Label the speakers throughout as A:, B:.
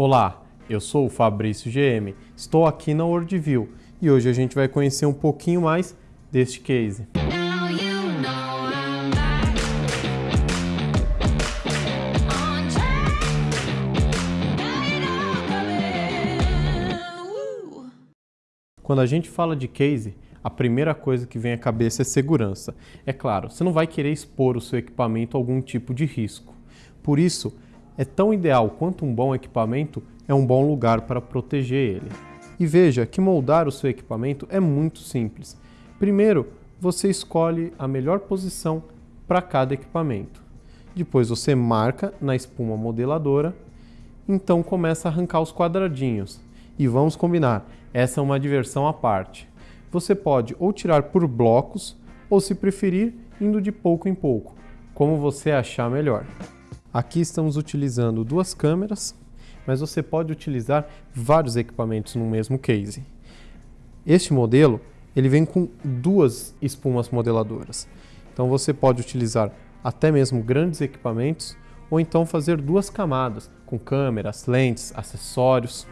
A: Olá, eu sou o Fabrício GM, estou aqui na WorldView e hoje a gente vai conhecer um pouquinho mais deste case. Quando a gente fala de case, a primeira coisa que vem à cabeça é segurança. É claro, você não vai querer expor o seu equipamento a algum tipo de risco. Por isso, é tão ideal quanto um bom equipamento é um bom lugar para proteger ele. E veja que moldar o seu equipamento é muito simples. Primeiro, você escolhe a melhor posição para cada equipamento. Depois você marca na espuma modeladora, então começa a arrancar os quadradinhos. E vamos combinar, essa é uma diversão à parte. Você pode ou tirar por blocos, ou se preferir, indo de pouco em pouco, como você achar melhor. Aqui estamos utilizando duas câmeras, mas você pode utilizar vários equipamentos no mesmo case. Este modelo ele vem com duas espumas modeladoras, então você pode utilizar até mesmo grandes equipamentos ou então fazer duas camadas com câmeras, lentes, acessórios.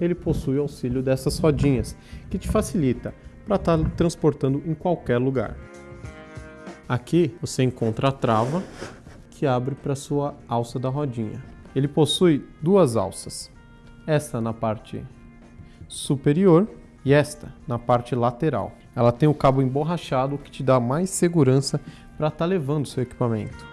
A: Ele possui auxílio dessas rodinhas, que te facilita para estar transportando em qualquer lugar. Aqui você encontra a trava que abre para sua alça da rodinha. Ele possui duas alças, esta na parte superior e esta na parte lateral. Ela tem o cabo emborrachado que te dá mais segurança para estar levando seu equipamento.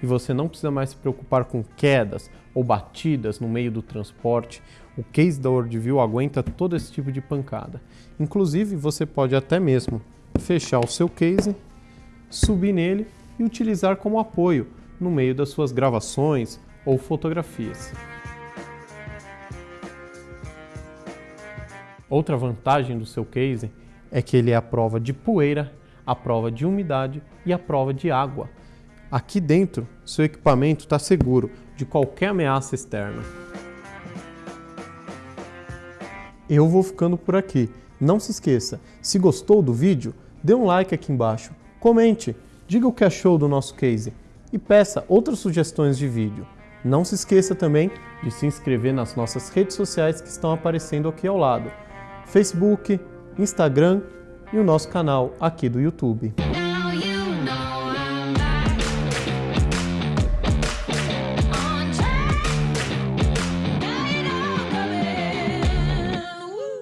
A: E você não precisa mais se preocupar com quedas ou batidas no meio do transporte. O case da Worldview aguenta todo esse tipo de pancada. Inclusive, você pode até mesmo fechar o seu case, subir nele e utilizar como apoio no meio das suas gravações ou fotografias. Outra vantagem do seu case é que ele é a prova de poeira, a prova de umidade e a prova de água. Aqui dentro, seu equipamento está seguro de qualquer ameaça externa. Eu vou ficando por aqui. Não se esqueça, se gostou do vídeo, dê um like aqui embaixo, comente, diga o que achou do nosso case e peça outras sugestões de vídeo. Não se esqueça também de se inscrever nas nossas redes sociais que estão aparecendo aqui ao lado. Facebook, Instagram e o nosso canal aqui do YouTube.